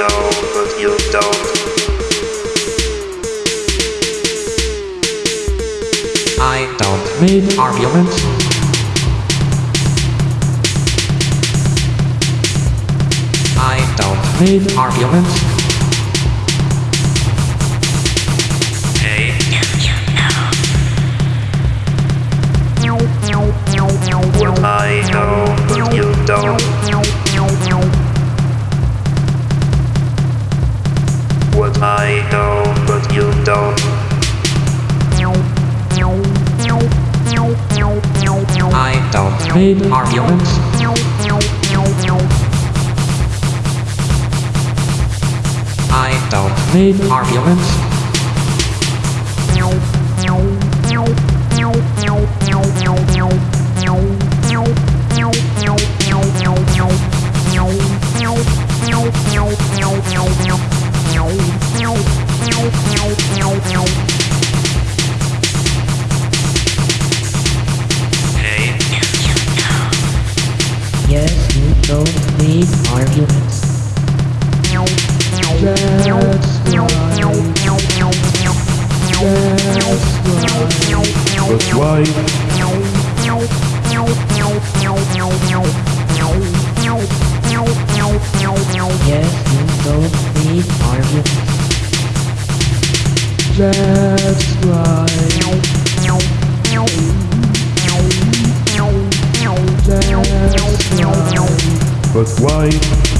know but you don't. I don't need arguments. I don't need arguments. paid arguments. I don't need arguments. need arguments. That's why. That's. Yes, you don't need arguments. That's right. but why?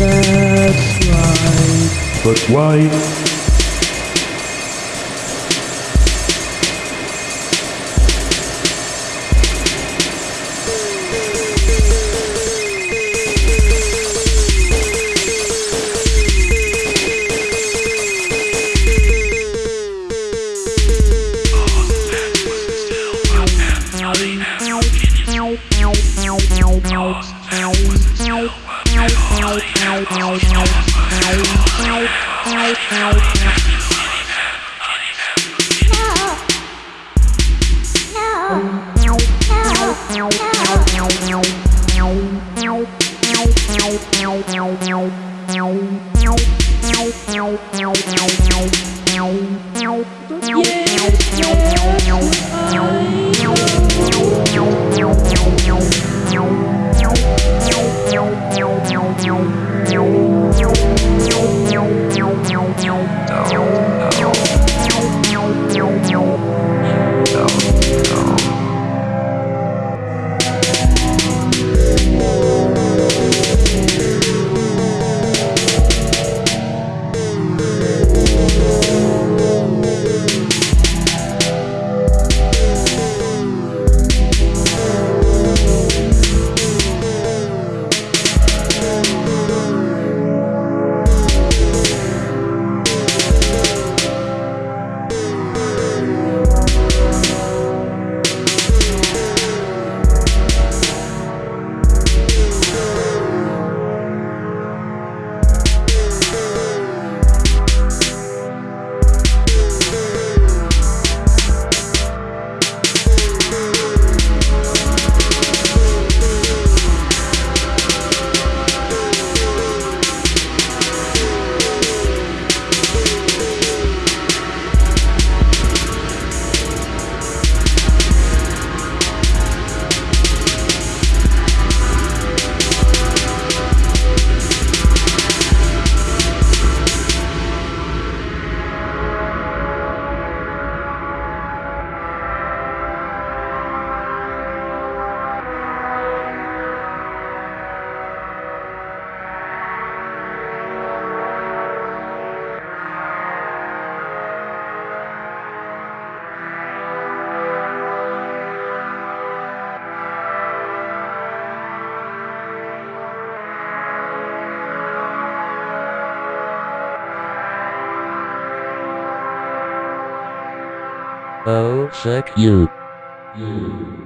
that's right. But why? Bye. Oh, sick you. You.